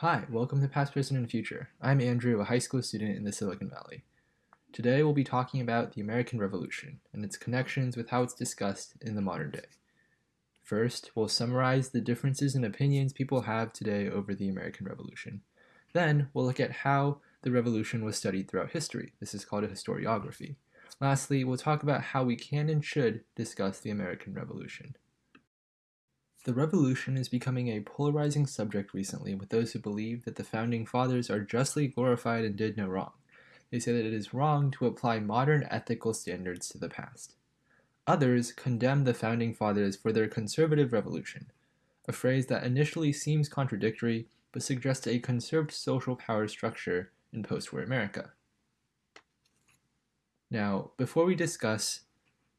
Hi, welcome to Past, Present, and Future. I'm Andrew, a high school student in the Silicon Valley. Today we'll be talking about the American Revolution and its connections with how it's discussed in the modern day. First, we'll summarize the differences in opinions people have today over the American Revolution. Then, we'll look at how the revolution was studied throughout history. This is called a historiography. Lastly, we'll talk about how we can and should discuss the American Revolution. The revolution is becoming a polarizing subject recently with those who believe that the founding fathers are justly glorified and did no wrong. They say that it is wrong to apply modern ethical standards to the past. Others condemn the founding fathers for their conservative revolution, a phrase that initially seems contradictory but suggests a conserved social power structure in post-war America. Now, before we discuss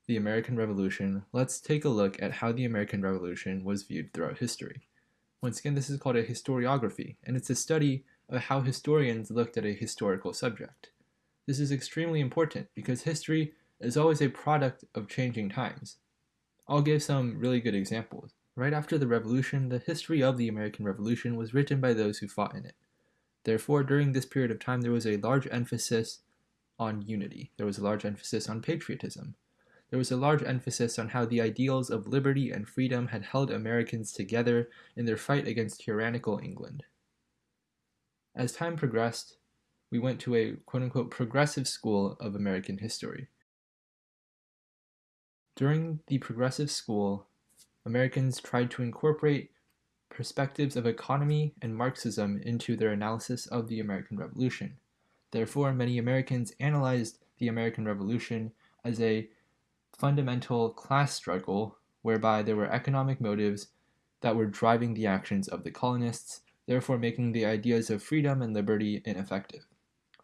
the American Revolution, let's take a look at how the American Revolution was viewed throughout history. Once again, this is called a historiography, and it's a study of how historians looked at a historical subject. This is extremely important because history is always a product of changing times. I'll give some really good examples. Right after the Revolution, the history of the American Revolution was written by those who fought in it. Therefore, during this period of time, there was a large emphasis on unity. There was a large emphasis on patriotism there was a large emphasis on how the ideals of liberty and freedom had held Americans together in their fight against tyrannical England. As time progressed, we went to a quote-unquote progressive school of American history. During the progressive school, Americans tried to incorporate perspectives of economy and Marxism into their analysis of the American Revolution. Therefore, many Americans analyzed the American Revolution as a fundamental class struggle whereby there were economic motives that were driving the actions of the colonists, therefore making the ideas of freedom and liberty ineffective.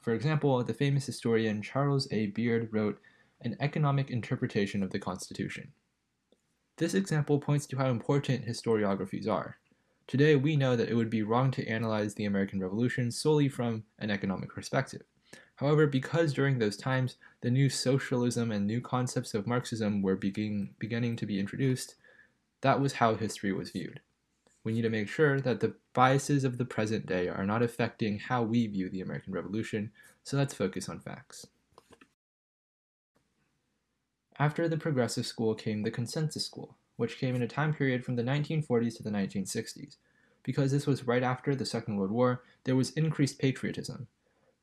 For example, the famous historian Charles A. Beard wrote an economic interpretation of the Constitution. This example points to how important historiographies are. Today, we know that it would be wrong to analyze the American Revolution solely from an economic perspective. However, because during those times the new socialism and new concepts of Marxism were begin, beginning to be introduced, that was how history was viewed. We need to make sure that the biases of the present day are not affecting how we view the American Revolution, so let's focus on facts. After the Progressive School came the Consensus School, which came in a time period from the 1940s to the 1960s. Because this was right after the Second World War, there was increased patriotism,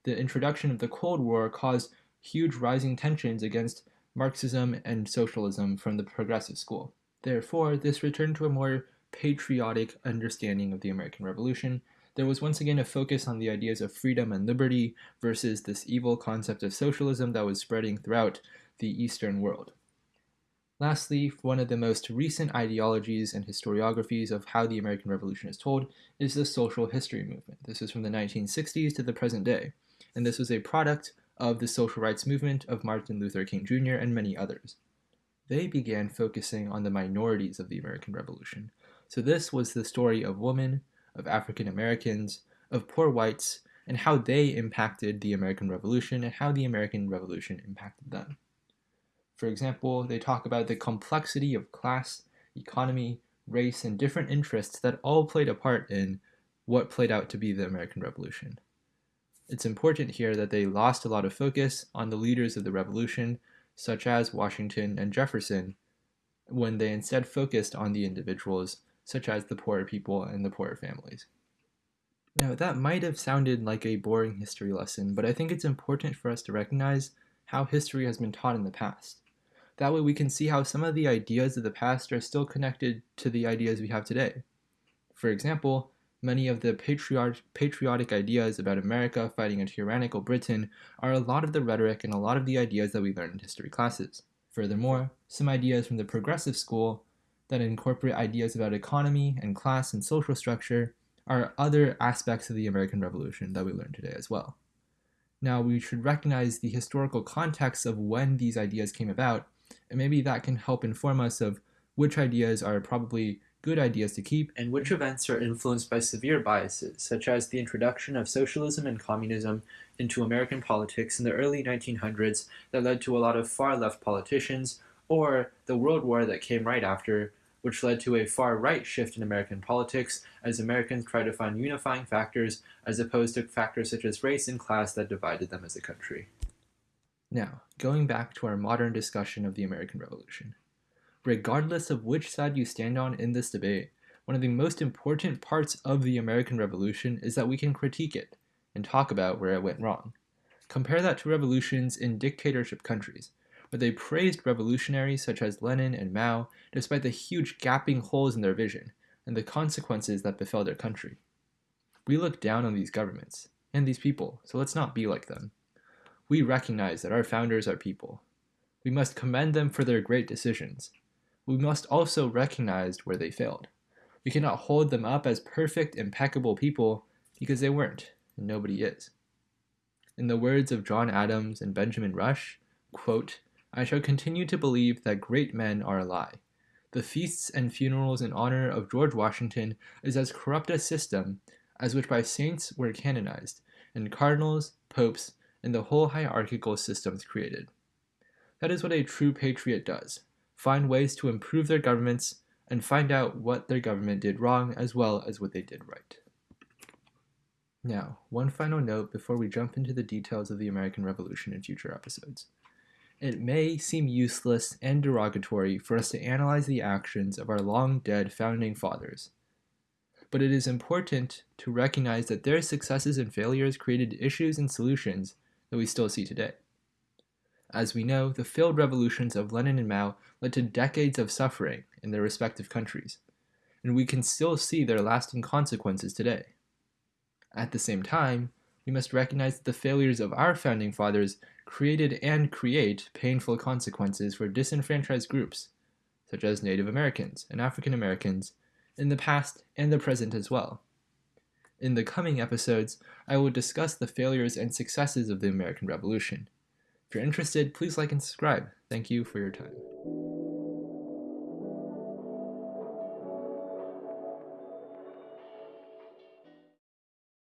the introduction of the Cold War caused huge rising tensions against Marxism and socialism from the progressive school. Therefore, this returned to a more patriotic understanding of the American Revolution. There was once again a focus on the ideas of freedom and liberty versus this evil concept of socialism that was spreading throughout the Eastern world. Lastly, one of the most recent ideologies and historiographies of how the American Revolution is told is the social history movement. This is from the 1960s to the present day and this was a product of the social rights movement of Martin Luther King Jr. and many others. They began focusing on the minorities of the American Revolution. So this was the story of women, of African Americans, of poor whites, and how they impacted the American Revolution and how the American Revolution impacted them. For example, they talk about the complexity of class, economy, race, and different interests that all played a part in what played out to be the American Revolution. It's important here that they lost a lot of focus on the leaders of the revolution, such as Washington and Jefferson, when they instead focused on the individuals, such as the poorer people and the poorer families. Now, that might have sounded like a boring history lesson, but I think it's important for us to recognize how history has been taught in the past. That way we can see how some of the ideas of the past are still connected to the ideas we have today. For example, many of the patriot patriotic ideas about America fighting a tyrannical Britain are a lot of the rhetoric and a lot of the ideas that we learn in history classes. Furthermore, some ideas from the progressive school that incorporate ideas about economy and class and social structure are other aspects of the American Revolution that we learn today as well. Now, we should recognize the historical context of when these ideas came about, and maybe that can help inform us of which ideas are probably good ideas to keep and which events are influenced by severe biases, such as the introduction of socialism and communism into American politics in the early 1900s that led to a lot of far left politicians, or the World War that came right after, which led to a far right shift in American politics as Americans tried to find unifying factors as opposed to factors such as race and class that divided them as a country. Now, going back to our modern discussion of the American Revolution. Regardless of which side you stand on in this debate, one of the most important parts of the American Revolution is that we can critique it and talk about where it went wrong. Compare that to revolutions in dictatorship countries, where they praised revolutionaries such as Lenin and Mao despite the huge gaping holes in their vision and the consequences that befell their country. We look down on these governments and these people, so let's not be like them. We recognize that our founders are people. We must commend them for their great decisions, we must also recognize where they failed. We cannot hold them up as perfect, impeccable people because they weren't, and nobody is. In the words of John Adams and Benjamin Rush, quote, I shall continue to believe that great men are a lie. The feasts and funerals in honor of George Washington is as corrupt a system as which by saints were canonized, and cardinals, popes, and the whole hierarchical systems created. That is what a true patriot does find ways to improve their governments, and find out what their government did wrong as well as what they did right. Now, one final note before we jump into the details of the American Revolution in future episodes. It may seem useless and derogatory for us to analyze the actions of our long dead founding fathers, but it is important to recognize that their successes and failures created issues and solutions that we still see today. As we know, the failed revolutions of Lenin and Mao led to decades of suffering in their respective countries, and we can still see their lasting consequences today. At the same time, we must recognize that the failures of our founding fathers created and create painful consequences for disenfranchised groups, such as Native Americans and African Americans, in the past and the present as well. In the coming episodes, I will discuss the failures and successes of the American Revolution if you're interested, please like and subscribe. Thank you for your time.